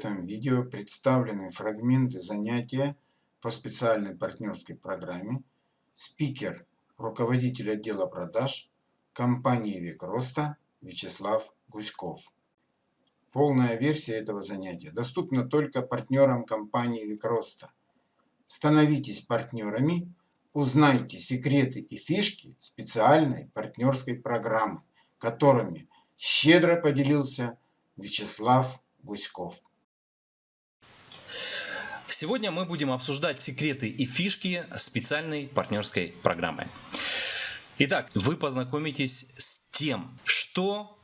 этом видео представлены фрагменты занятия по специальной партнерской программе спикер, руководитель отдела продаж компании «Век Роста» Вячеслав Гуськов. Полная версия этого занятия доступна только партнерам компании «Век Роста». Становитесь партнерами, узнайте секреты и фишки специальной партнерской программы, которыми щедро поделился Вячеслав Гуськов. Сегодня мы будем обсуждать секреты и фишки специальной партнерской программы. Итак, вы познакомитесь с тем, что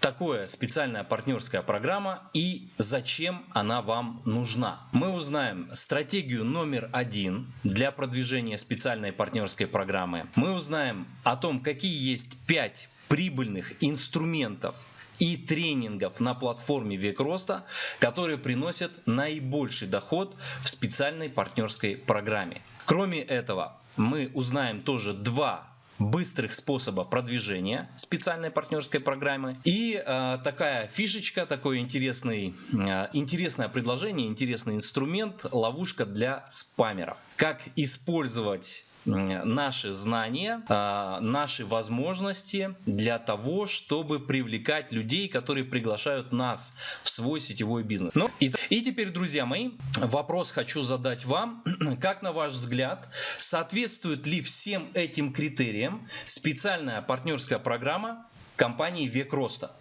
такое специальная партнерская программа и зачем она вам нужна. Мы узнаем стратегию номер один для продвижения специальной партнерской программы. Мы узнаем о том, какие есть пять прибыльных инструментов и тренингов на платформе Век Роста, которые приносят наибольший доход в специальной партнерской программе. Кроме этого, мы узнаем тоже два быстрых способа продвижения специальной партнерской программы и э, такая фишечка, такое интересный, э, интересное предложение, интересный инструмент, ловушка для спамеров. Как использовать наши знания, а, наши возможности для того, чтобы привлекать людей, которые приглашают нас в свой сетевой бизнес. Ну и, и теперь, друзья мои, вопрос хочу задать вам. Как на ваш взгляд, соответствует ли всем этим критериям специальная партнерская программа компании «Век роста»?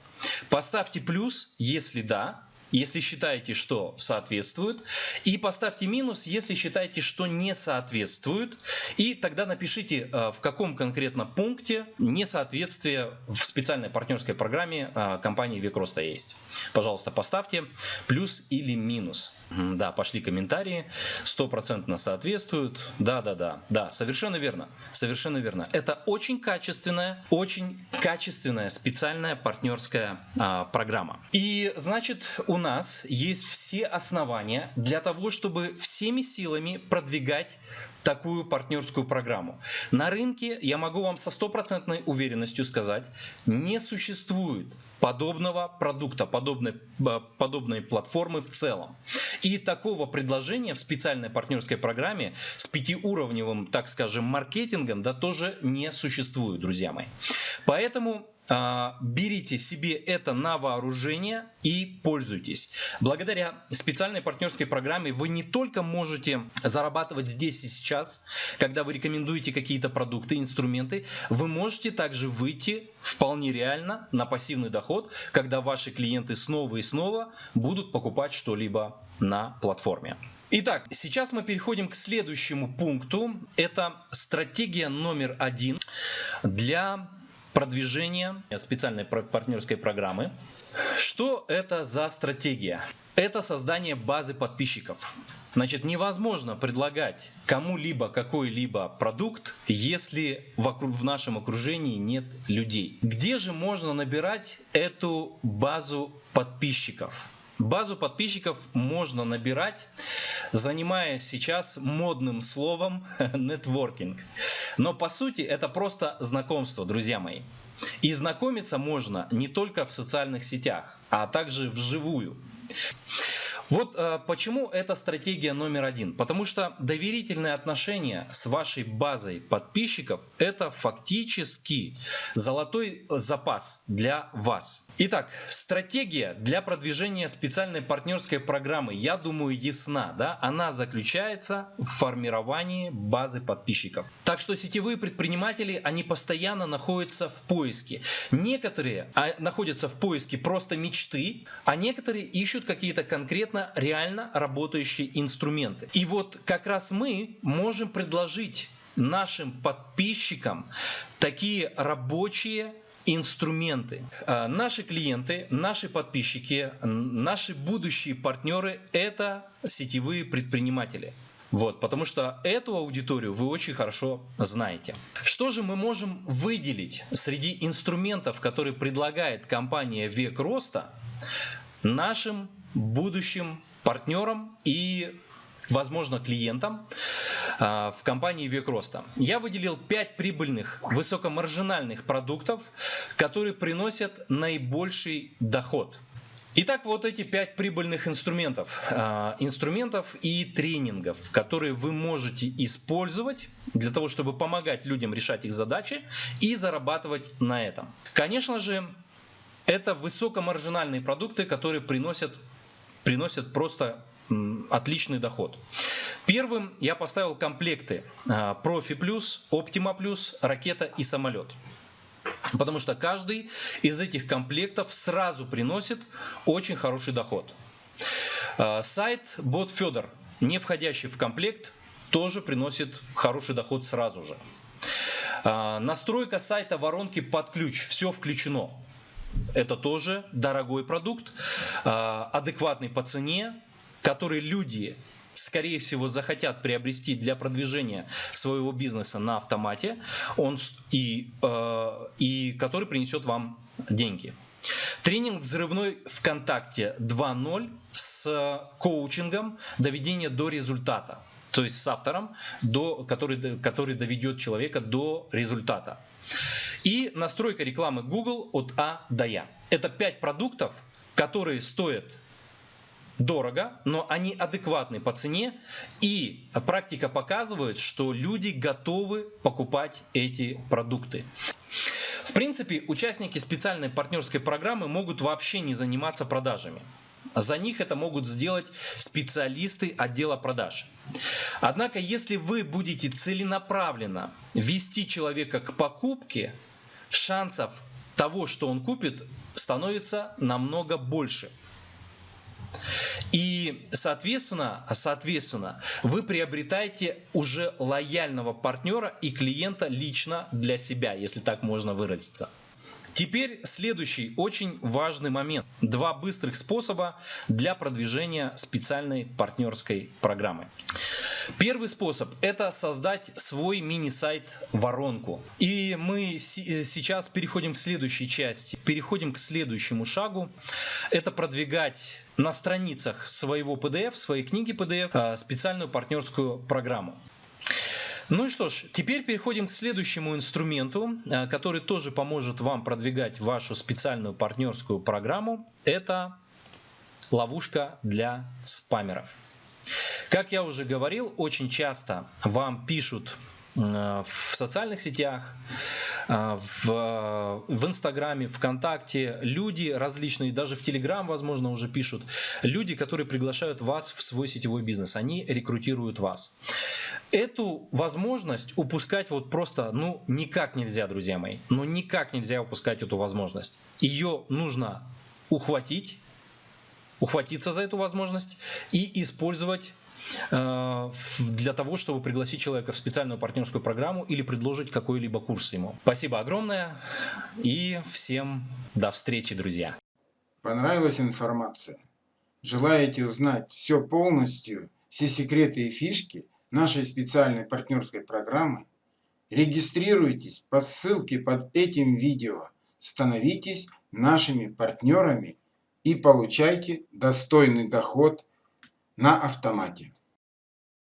Поставьте плюс, если да, если считаете, что соответствует, и поставьте минус, если считаете, что не соответствует, и тогда напишите, э, в каком конкретно пункте несоответствие в специальной партнерской программе э, компании Викроста есть. Пожалуйста, поставьте плюс или минус. Да, пошли комментарии, стопроцентно соответствуют. Да, да, да, да, совершенно верно, совершенно верно. Это очень качественная, очень качественная специальная партнерская а, программа. И значит, у нас есть все основания для того, чтобы всеми силами продвигать такую партнерскую программу. На рынке, я могу вам со стопроцентной уверенностью сказать, не существует подобного продукта, подобной, э, подобной платформы в целом. И такого предложения в специальной партнерской программе с пятиуровневым, так скажем, маркетингом да, тоже не существует, друзья мои. Поэтому берите себе это на вооружение и пользуйтесь. Благодаря специальной партнерской программе вы не только можете зарабатывать здесь и сейчас, когда вы рекомендуете какие-то продукты, инструменты, вы можете также выйти вполне реально на пассивный доход, когда ваши клиенты снова и снова будут покупать что-либо на платформе. Итак, сейчас мы переходим к следующему пункту. Это стратегия номер один для продвижения специальной партнерской программы. Что это за стратегия? Это создание базы подписчиков. Значит, невозможно предлагать кому-либо какой-либо продукт, если в нашем окружении нет людей. Где же можно набирать эту базу подписчиков? Базу подписчиков можно набирать, занимаясь сейчас модным словом нетворкинг. Но по сути это просто знакомство, друзья мои. И знакомиться можно не только в социальных сетях, а также вживую. Вот э, почему это стратегия номер один. Потому что доверительные отношения с вашей базой подписчиков – это фактически золотой запас для вас. Итак, стратегия для продвижения специальной партнерской программы, я думаю, ясна. Да? Она заключается в формировании базы подписчиков. Так что сетевые предприниматели, они постоянно находятся в поиске. Некоторые а, находятся в поиске просто мечты, а некоторые ищут какие-то конкретно реально, реально работающие инструменты. И вот как раз мы можем предложить нашим подписчикам такие рабочие инструменты. А, наши клиенты, наши подписчики, наши будущие партнеры – это сетевые предприниматели. Вот, потому что эту аудиторию вы очень хорошо знаете. Что же мы можем выделить среди инструментов, которые предлагает компания Век Роста нашим будущим партнерам и возможно, клиентам а, в компании Век Роста. Я выделил 5 прибыльных высокомаржинальных продуктов, которые приносят наибольший доход. Итак, вот эти пять прибыльных инструментов. Э, инструментов и тренингов, которые вы можете использовать для того, чтобы помогать людям решать их задачи и зарабатывать на этом. Конечно же, это высокомаржинальные продукты, которые приносят, приносят просто отличный доход. Первым я поставил комплекты Профи Плюс, Оптима Плюс, Ракета и Самолет. Потому что каждый из этих комплектов сразу приносит очень хороший доход. А, сайт Бот Федор, не входящий в комплект, тоже приносит хороший доход сразу же. А, настройка сайта воронки под ключ, все включено. Это тоже дорогой продукт, а, адекватный по цене, который люди скорее всего, захотят приобрести для продвижения своего бизнеса на автомате, он и, э, и который принесет вам деньги. Тренинг «Взрывной ВКонтакте 2.0» с коучингом доведения до результата. То есть с автором, до, который, который доведет человека до результата. И настройка рекламы Google от А до Я. Это 5 продуктов, которые стоят дорого, но они адекватны по цене, и практика показывает, что люди готовы покупать эти продукты. В принципе, участники специальной партнерской программы могут вообще не заниматься продажами. За них это могут сделать специалисты отдела продаж. Однако, если вы будете целенаправленно вести человека к покупке, шансов того, что он купит, становится намного больше. И, соответственно, соответственно, вы приобретаете уже лояльного партнера и клиента лично для себя, если так можно выразиться. Теперь следующий очень важный момент. Два быстрых способа для продвижения специальной партнерской программы. Первый способ – это создать свой мини-сайт воронку. И мы сейчас переходим к следующей части, переходим к следующему шагу. Это продвигать на страницах своего PDF, своей книги PDF, а, специальную партнерскую программу. Ну и что ж, теперь переходим к следующему инструменту, а, который тоже поможет вам продвигать вашу специальную партнерскую программу. Это ловушка для спамеров. Как я уже говорил, очень часто вам пишут в социальных сетях, в, в Инстаграме, ВКонтакте люди различные, даже в Телеграм, возможно, уже пишут, люди, которые приглашают вас в свой сетевой бизнес, они рекрутируют вас. Эту возможность упускать вот просто, ну, никак нельзя, друзья мои, ну, никак нельзя упускать эту возможность. Ее нужно ухватить, ухватиться за эту возможность и использовать Э, для того, чтобы пригласить человека в специальную партнерскую программу или предложить какой-либо курс ему. Спасибо огромное и всем до встречи, друзья. Понравилась информация? Желаете узнать все полностью, все секреты и фишки нашей специальной партнерской программы? Регистрируйтесь по ссылке под этим видео, становитесь нашими партнерами и получайте достойный доход на автомате.